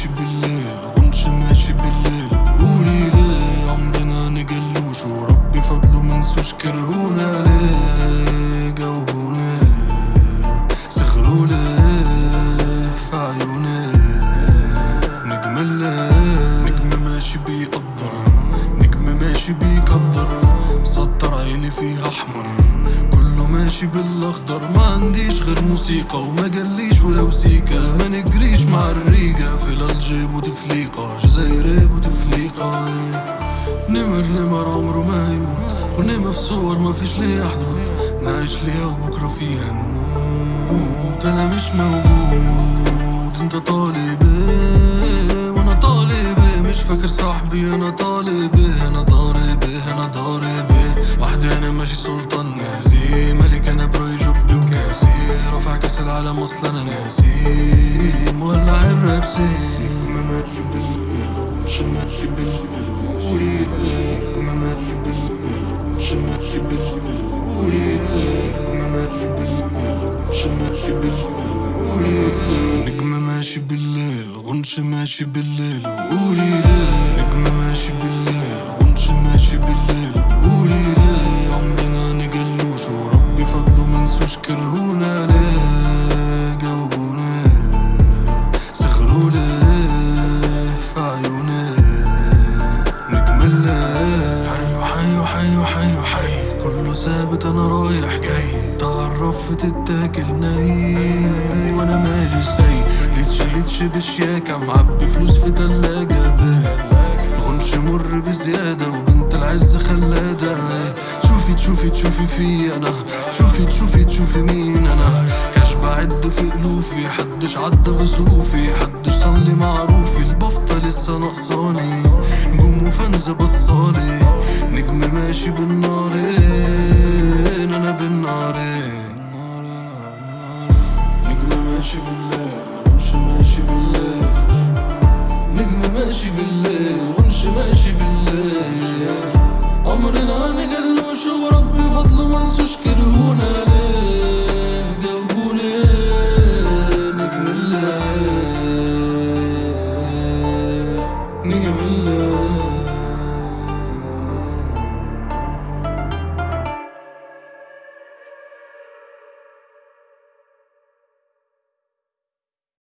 ماشي بالليل غنش ماشي بالليل. قولي ليه عمرنا نجلوش وربي فضله منسوش كرهونا ليه جاوبوني سخروا ليه في عيوني نجم الليل نجم ماشي بيقدر. نجم ماشي بيقدر مسطر عيني فيها أحمر. كله ماشي بالأخضر ما عنديش غير موسيقى وما جليش ولو سيكا ما نجريش مع الريقة في الجيب وتفليقة جزايري وتفليقة. نمر نمر عمره ما يموت غنيمة في صور ما فيش ليها حدود. نعيش ليها وبكرة فيها نموت. أنا مش موجود أنت طالب إيه؟ وأنا طالب إيه؟ مش فاكر صاحبي أنا طالب إيه؟ أنا ضارب العالم أصلا أنا ناسي مولع الراب سين ما ماشي بالقلب قولي لك ما ماشي بالقلب قولي لك ما ماشي بالقلب قولي لك نجم ماشي بالليل غنش ماشي بالليل قولي لك نجم ماشي بالليل غنش ماشي بالليل قولي لك عمرنا نجلوش وربي فضله منسوش كرهونا ليه؟ حيو حيو حيو حيو حي كله ثابت أنا رايح جاي. انت عرف تتاكل ناي وأنا ماليش زي. ليتش ليتش بشياكة معبي فلوس في تلاجة الغنش مر بزيادة وبنت العز خلادة. شوفي تشوفي تشوفي في أنا. شوفي تشوفي تشوفي مين أنا. كاش بعد في ألوفي حدش عدى بظروفي حدش صلي معروفي البفطة لسه ناقصاني. نجوم وفانزة بصالي. حكم ماشي بالنارين أنا بالنارين نجم ماشي بالليل وأمشي ماشي بالليل. نجم ماشي بالليل وأمشي ماشي بالليل. عمرنا نجلوش وربي فضله منسوش كرهونا ليه؟ جاوبونا نجم الليل نجم الليل